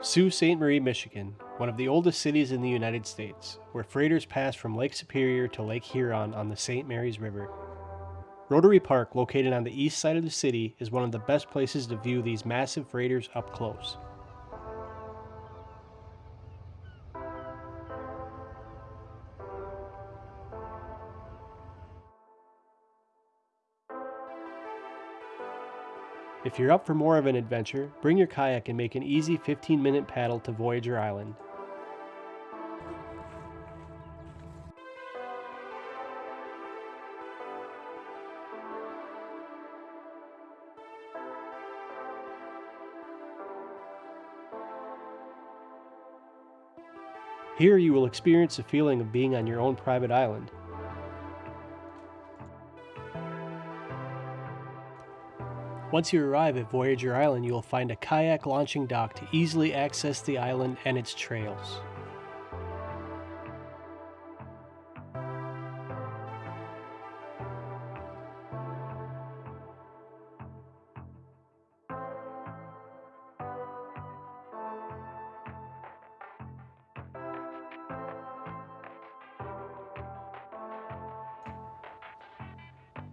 Sault Ste. Marie, Michigan, one of the oldest cities in the United States, where freighters pass from Lake Superior to Lake Huron on the St. Mary's River. Rotary Park, located on the east side of the city, is one of the best places to view these massive freighters up close. If you're up for more of an adventure, bring your kayak and make an easy 15 minute paddle to Voyageur Island. Here you will experience the feeling of being on your own private island. Once you arrive at Voyageur Island, you will find a kayak launching dock to easily access the island and its trails.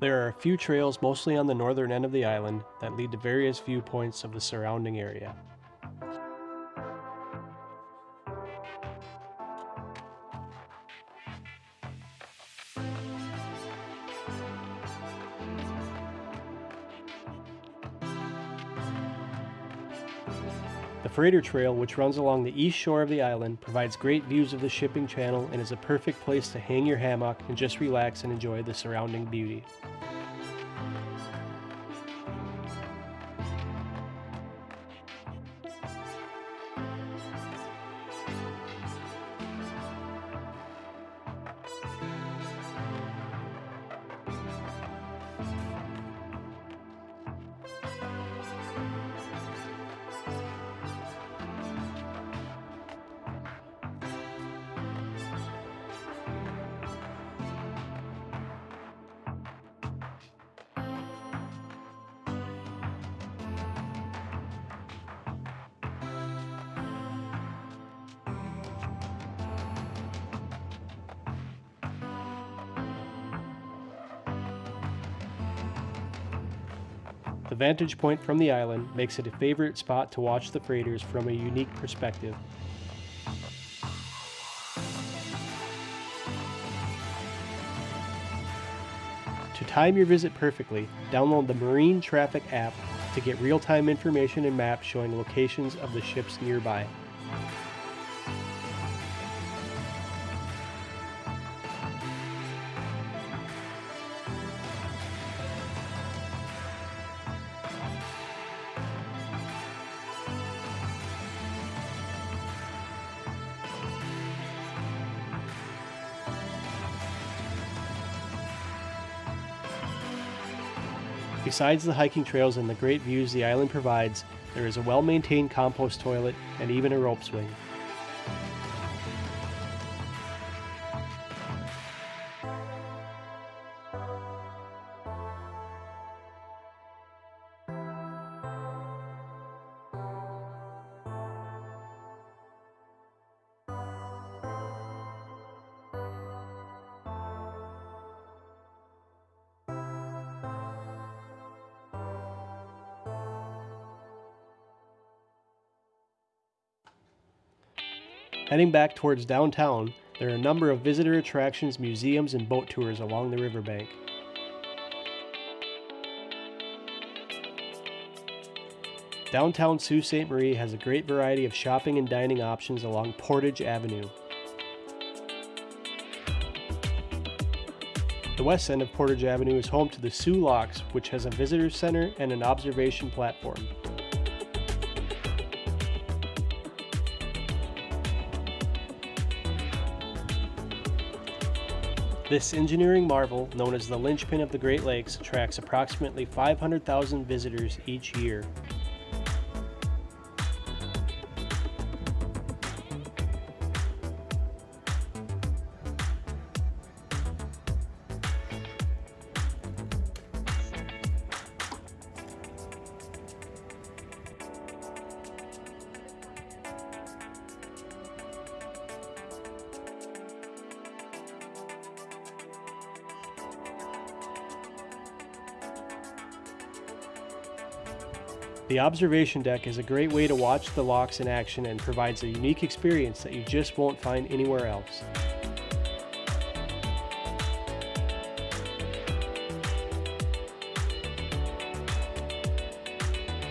There are a few trails mostly on the northern end of the island that lead to various viewpoints of the surrounding area. The Freighter Trail, which runs along the east shore of the island, provides great views of the shipping channel and is a perfect place to hang your hammock and just relax and enjoy the surrounding beauty. The vantage point from the island makes it a favorite spot to watch the freighters from a unique perspective. To time your visit perfectly, download the Marine Traffic app to get real-time information and maps showing locations of the ships nearby. Besides the hiking trails and the great views the island provides, there is a well-maintained compost toilet and even a rope swing. Heading back towards downtown, there are a number of visitor attractions, museums, and boat tours along the riverbank. Downtown Sault Ste. Marie has a great variety of shopping and dining options along Portage Avenue. The west end of Portage Avenue is home to the Soo Locks, which has a visitor center and an observation platform. This engineering marvel, known as the linchpin of the Great Lakes, attracts approximately 500,000 visitors each year. The observation deck is a great way to watch the locks in action and provides a unique experience that you just won't find anywhere else.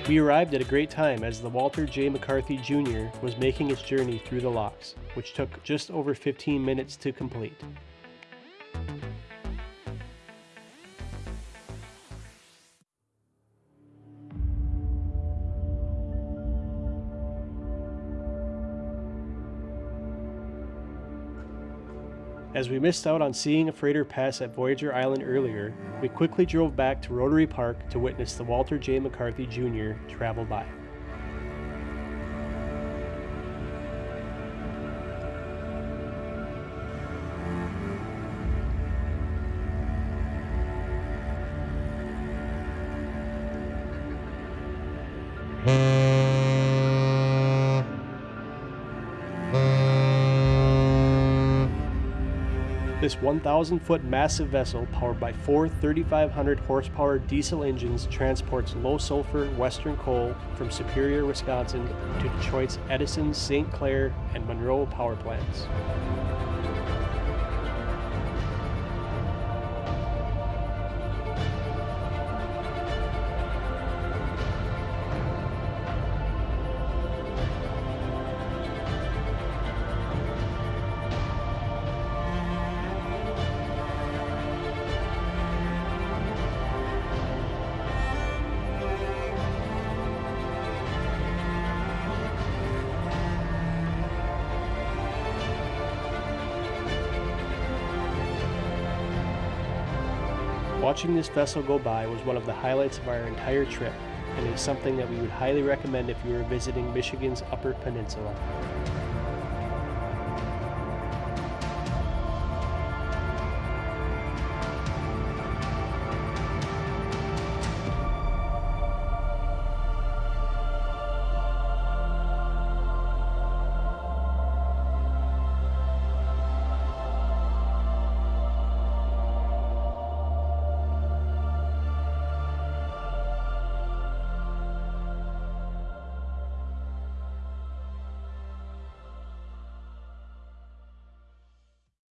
We arrived at a great time as the Walter J. McCarthy Jr. was making its journey through the locks, which took just over 15 minutes to complete. As we missed out on seeing a freighter pass at Voyageur Island earlier, we quickly drove back to Rotary Park to witness the Walter J. McCarthy Jr. travel by. This 1,000 foot massive vessel, powered by four 3,500 horsepower diesel engines, transports low sulfur western coal from Superior, Wisconsin to Detroit's Edison, St. Clair, and Monroe power plants. Watching this vessel go by was one of the highlights of our entire trip, and is something that we would highly recommend if you were visiting Michigan's Upper Peninsula.